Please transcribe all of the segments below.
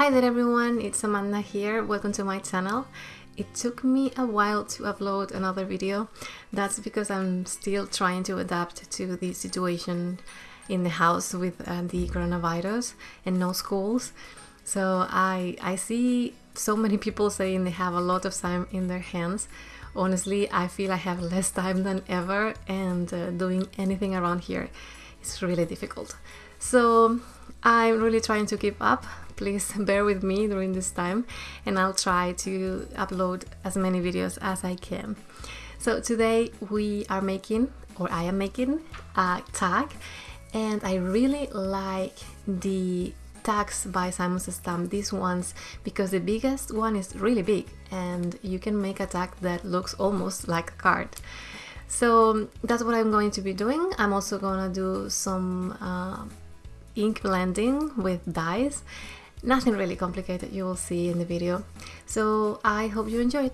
Hi there everyone, it's Amanda here, welcome to my channel. It took me a while to upload another video, that's because I'm still trying to adapt to the situation in the house with uh, the coronavirus and no schools. So I, I see so many people saying they have a lot of time in their hands. Honestly, I feel I have less time than ever and uh, doing anything around here is really difficult. So I'm really trying to keep up. Please bear with me during this time and I'll try to upload as many videos as I can. So today we are making, or I am making, a tag and I really like the tags by Simon Says Stamp, these ones, because the biggest one is really big and you can make a tag that looks almost like a card. So that's what I'm going to be doing. I'm also gonna do some uh, ink blending with dyes. Nothing really complicated, you will see in the video. So I hope you enjoy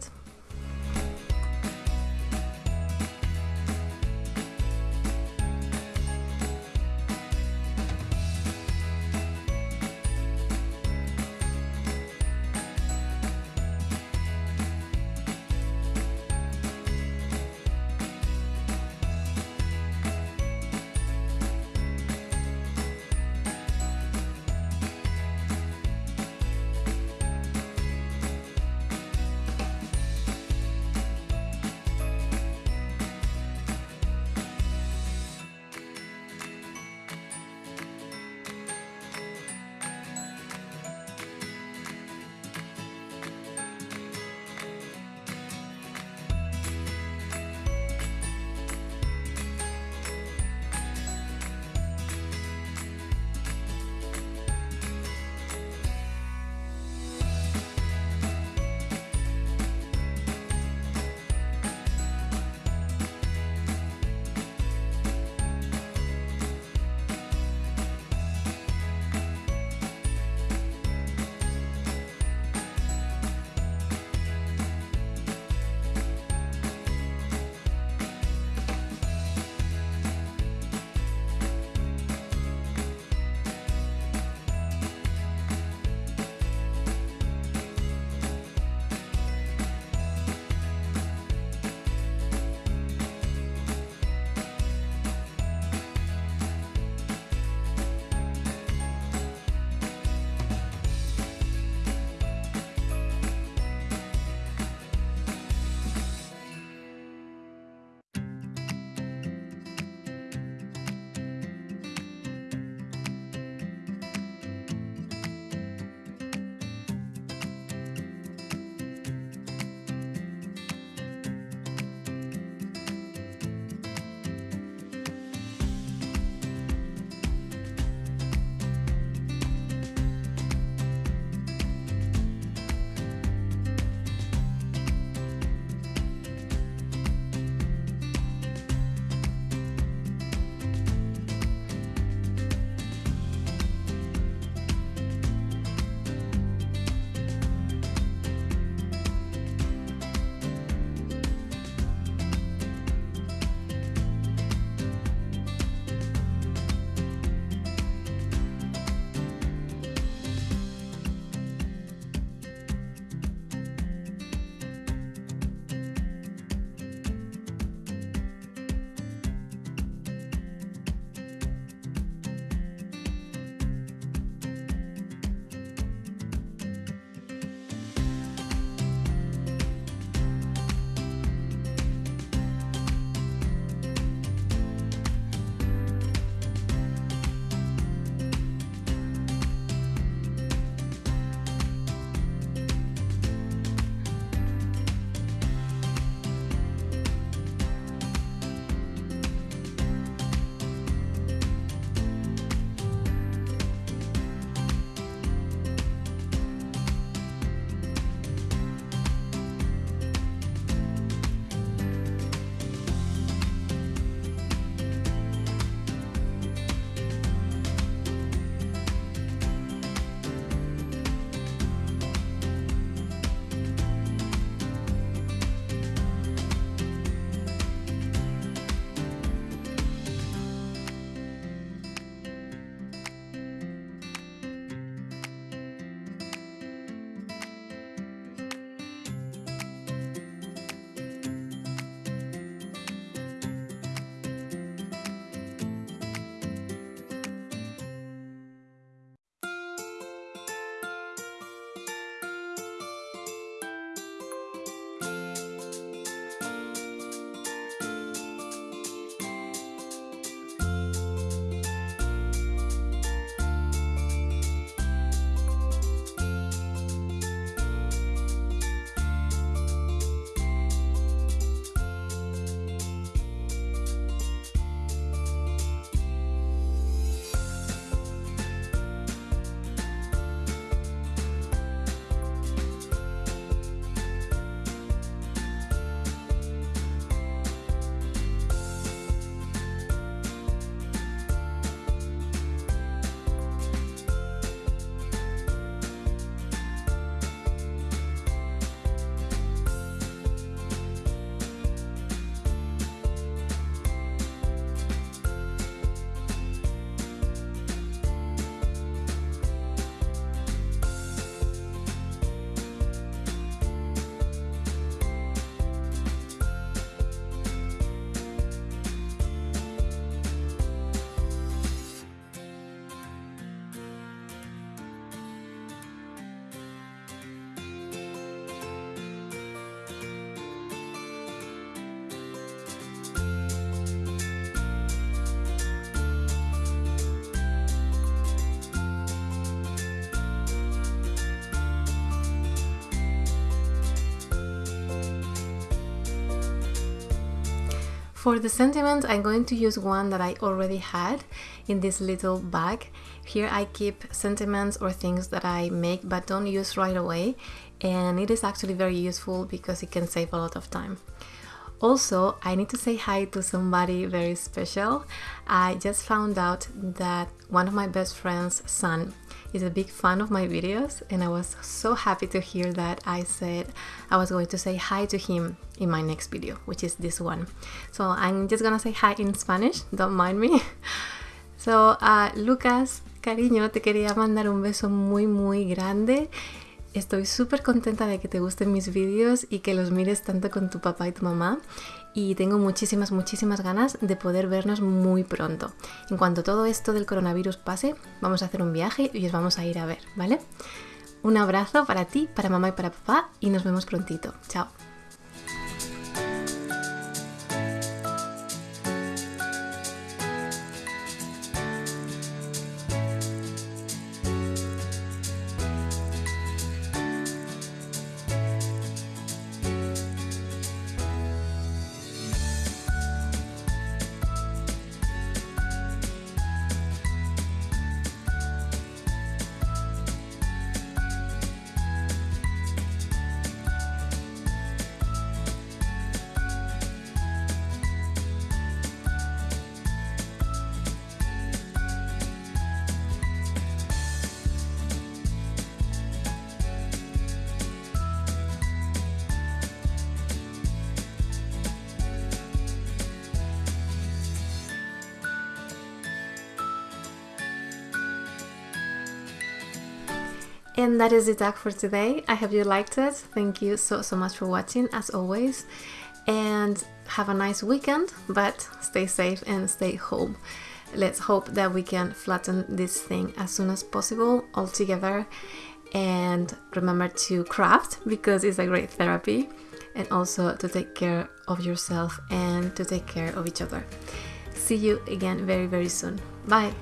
For the sentiment, I'm going to use one that I already had in this little bag. Here I keep sentiments or things that I make but don't use right away and it is actually very useful because it can save a lot of time. Also, I need to say hi to somebody very special. I just found out that one of my best friend's son is a big fan of my videos and I was so happy to hear that I said I was going to say hi to him in my next video, which is this one. So I'm just gonna say hi in Spanish, don't mind me. So, uh, Lucas, cariño, te quería mandar un beso muy muy grande Estoy súper contenta de que te gusten mis vídeos y que los mires tanto con tu papá y tu mamá y tengo muchísimas, muchísimas ganas de poder vernos muy pronto. En cuanto todo esto del coronavirus pase, vamos a hacer un viaje y os vamos a ir a ver, ¿vale? Un abrazo para ti, para mamá y para papá y nos vemos prontito. Chao. And that is the tag for today. I hope you liked it. Thank you so, so much for watching, as always. And have a nice weekend, but stay safe and stay home. Let's hope that we can flatten this thing as soon as possible all together. And remember to craft because it's a great therapy. And also to take care of yourself and to take care of each other. See you again very, very soon. Bye.